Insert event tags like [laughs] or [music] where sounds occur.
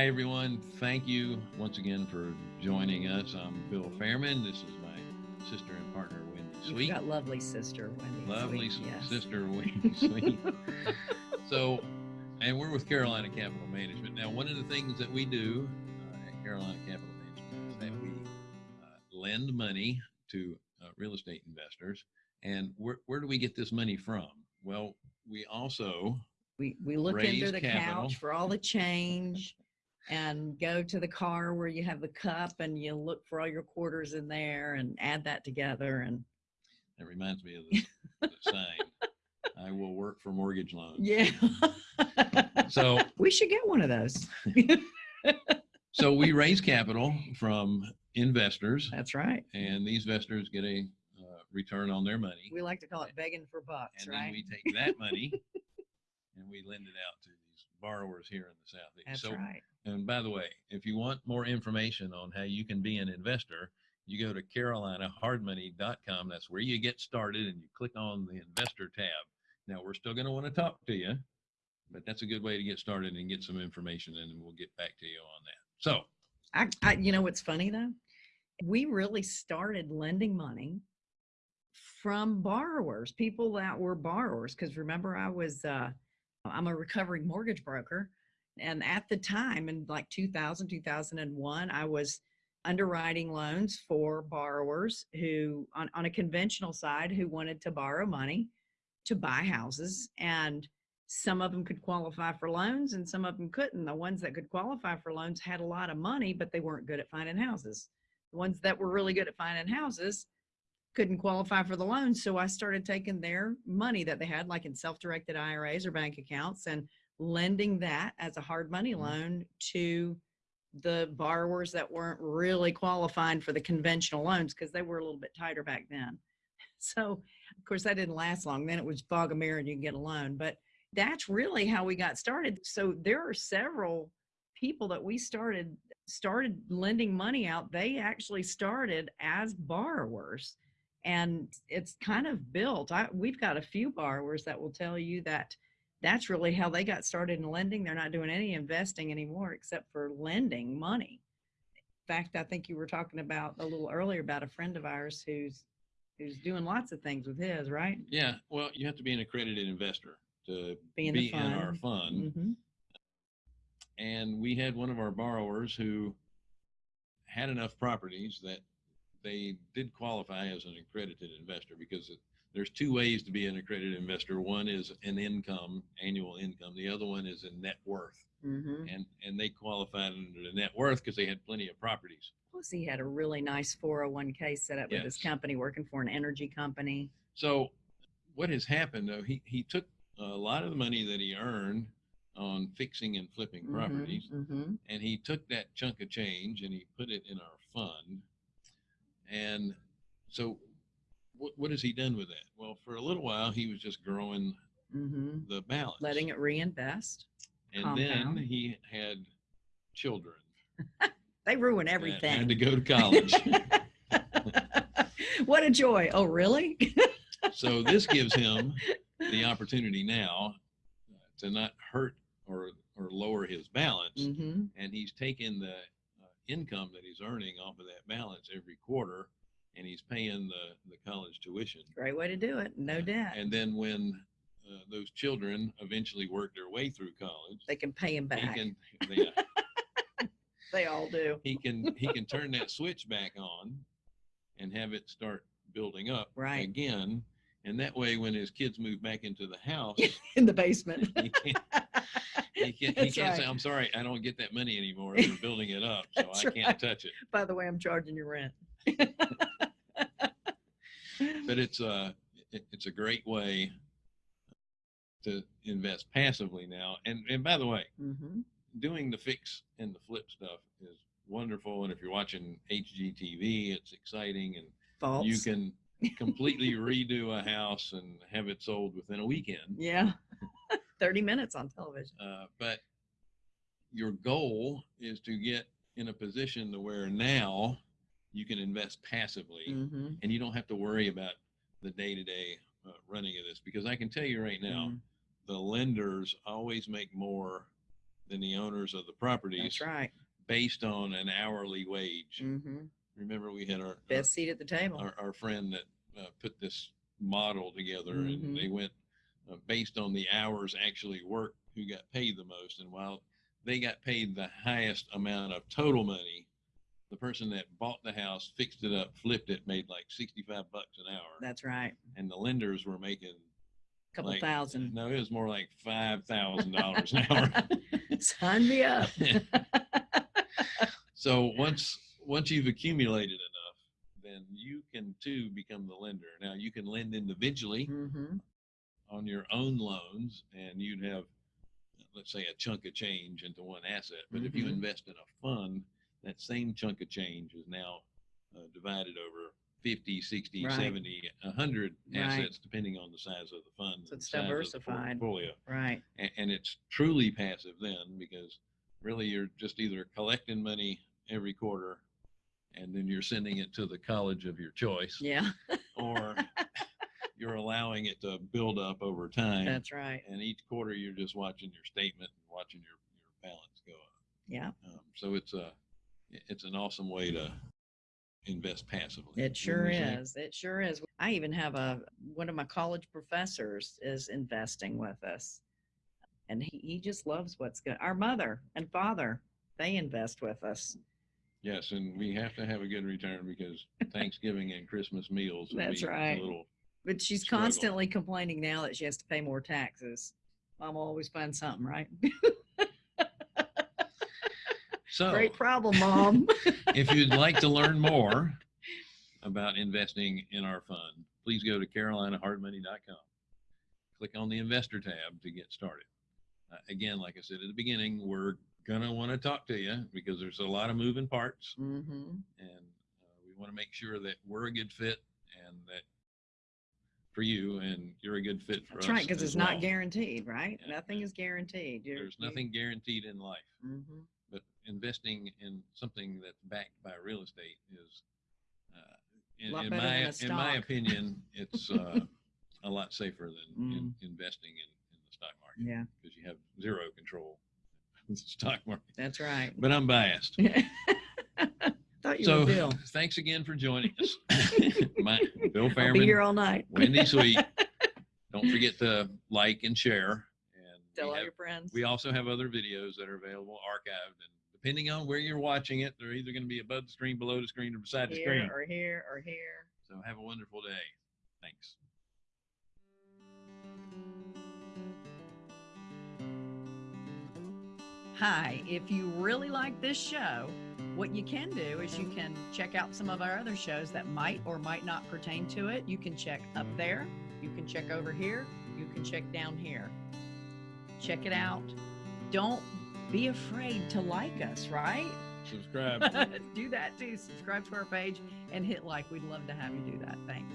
Hi, everyone. Thank you once again for joining us. I'm Bill Fairman. This is my sister and partner, Wendy Sweet. Sweet. got lovely sister Wendy. Lovely Sweet, yes. sister, Wendy [laughs] Sweet. so, and we're with Carolina Capital Management. Now, one of the things that we do uh, at Carolina Capital Management is that we uh, lend money to uh, real estate investors. And where, where do we get this money from? Well, we also We we look under the capital. couch for all the change, [laughs] and go to the car where you have the cup, and you look for all your quarters in there, and add that together. And it reminds me of the, the saying, I will work for mortgage loans. yeah, [laughs] So, [laughs] we should get one of those. [laughs] so we raise capital from investors, That's right. and these investors get a uh, return on their money. We like to call it begging for bucks, And then right? we take that money and we lend it out to borrowers here in the Southeast. That's so, right. and by the way, if you want more information on how you can be an investor, you go to carolinahardmoney.com. That's where you get started and you click on the investor tab. Now, we're still going to want to talk to you, but that's a good way to get started and get some information, and we'll get back to you on that. So, I, I, you know what's funny though? We really started lending money from borrowers, people that were borrowers. Because remember, I was, uh, I'm a recovering mortgage broker. And at the time, in like 2000, 2001, I was underwriting loans for borrowers who, on, on a conventional side, who wanted to borrow money to buy houses. And some of them could qualify for loans and some of them couldn't. The ones that could qualify for loans had a lot of money, but they weren't good at finding houses. The ones that were really good at finding houses couldn't qualify for the loans. So I started taking their money that they had, like in self directed IRAs or bank accounts, and lending that as a hard money Mhm. loan to the borrowers that weren't really qualifying for the conventional loans because they were a little bit tighter back then. [laughs] So, of course, that didn't last long. Then it was fog a mirror and you can get a loan. But that's really how we got started. So there are several people that we started started lending money out. They actually started as borrowers, and it's kind of built. I, we've got a few borrowers that will tell you that that's really how they got started in lending. They're not doing any investing anymore except for lending money. In fact, I think you were talking about a little earlier about a friend of ours who's who's doing lots of things with his, right? yeah, well, you have to be an accredited investor to Be in the be in our fund. fund. hmm and we had one of our borrowers who had enough properties that they did qualify as an accredited investor because it- there's two ways to be an accredited investor. One is an income, annual income. The other one is a net worth. hmm And and they qualified under the net worth because they had plenty of properties. Plus, he had a really nice 401k set up with his company, working for an energy company. So what has happened though, he, he took a lot of the money that he earned on fixing and flipping properties hmm and he took that chunk of change and he put it in our fund. And so, what, what has he done with that? Well, for a little while, he was just growing hmm the balance. Letting it reinvest. and then he had children. [laughs] They ruin everything. Had to go to college. [laughs] what a joy. Oh, really? [laughs] so this gives him the opportunity now uh, to not hurt or or lower his balance. hmm and he's taking the income that he's earning off of that balance every quarter and he's paying the, the college tuition Great way to do it. No debt. and then when uh, those children eventually work their way through college they can pay him back. can [laughs] they, They all do. he can he can turn that switch back on and have it start building up Right. again and that way when his kids move back into the house [laughs] In the basement. he can't he can't, he [laughs] can't say i'm sorry i don't get that money anymore they're [laughs] building it up so i can't right. touch it By the way, I'm charging you rent. [laughs] but it's a it- it's a great way to invest passively now. And and by the way, hmm doing the fix and the flip stuff is wonderful. And if you're watching HGTV, it's exciting, and False. you can completely redo a house and have it sold within a weekend. Yeah. 30 minutes on television. Uh, but your goal is to get in a position to where now you can invest passively hmm and you don't have to worry about the day-to-day uh, running of this because i can tell you right now Mm. the lenders always make more than the owners of the properties That's right. based on an hourly wage. hmm Remember, we had our, our Best seat at the table. our, our friend that uh, put this model together and they went uh, based on the hours actually worked who got paid the most and while they got paid the highest amount of total money the person that bought the house fixed it up flipped it made like 65 bucks an hour That's right. and the lenders were making a Couple like- thousand. no it was more like five thousand dollars an hour [laughs] Sign me up. [laughs] so once once you've accumulated enough then you can too become the lender now you can lend individually hmm on your own loans and you'd have let's say a chunk of change into one asset but if you Mhm. invest in a fund that same chunk of change is now uh, divided over 50 60 Right. 70 100 Right. assets depending on the size of the fund So it's size of the diversified. portfolio Right. and, and it's truly passive then because really you're just either collecting money every quarter and then you're sending it to the college of your choice Yeah. or [laughs] you're allowing it to build up over time That's right. and each quarter you're just watching your statement and watching your, your balance go up Yeah. um, so it's a it's an awesome way to invest passively It sure is. It sure is. I even have a one of my college professors is investing with us. And he, he just loves what's good. Our mother and father, they invest with us. yes and we have to have a good return because [laughs] thanksgiving and christmas meals That's right. a little But she's Struggle. constantly complaining now that she has to pay more taxes. Mom will always find something, right? so Great problem, mom. [laughs] [laughs] if you'd like to learn more about investing in our fund, please go to carolinahardmoney.com. Click on the investor tab to get started. Uh, again, like I said at the beginning, we're going to want to talk to you because there's a lot of moving parts hmm and uh, we want to make sure that we're a good fit for you and you're a good fit for That's us. right, because it's not guaranteed, right? Yeah, Nothing yeah. is guaranteed. You're- There's nothing guaranteed in life. Mhm. but investing in something that's backed by real estate is, uh, in, in my in my opinion, it's uh, [laughs] a lot safer than in, Mm. investing in, in the stock market Yeah, because you have zero control [laughs] the stock market. that's right. But I'm biased. [laughs] Thought you So were Bill. [laughs] thanks again for joining us. [laughs] my, Bill I'll be here all night. Wendy [laughs] Sweet. Don't forget to like and share. And Tell we all have- your friends. We also have other videos that are available archived, and depending on where you're watching it, they're either going to be above the screen, below the screen, or beside the screen. or here or here. So have a wonderful day. Thanks. Hi, if you really like this show, what you can do is you can check out some of our other shows that might or might not pertain to it. You can check up there, you can check over here, you can check down here. Check it out. Don't be afraid to like us, right? Subscribe. [laughs] do that too. Subscribe to our page and hit like. We'd love to have you do that. Thanks.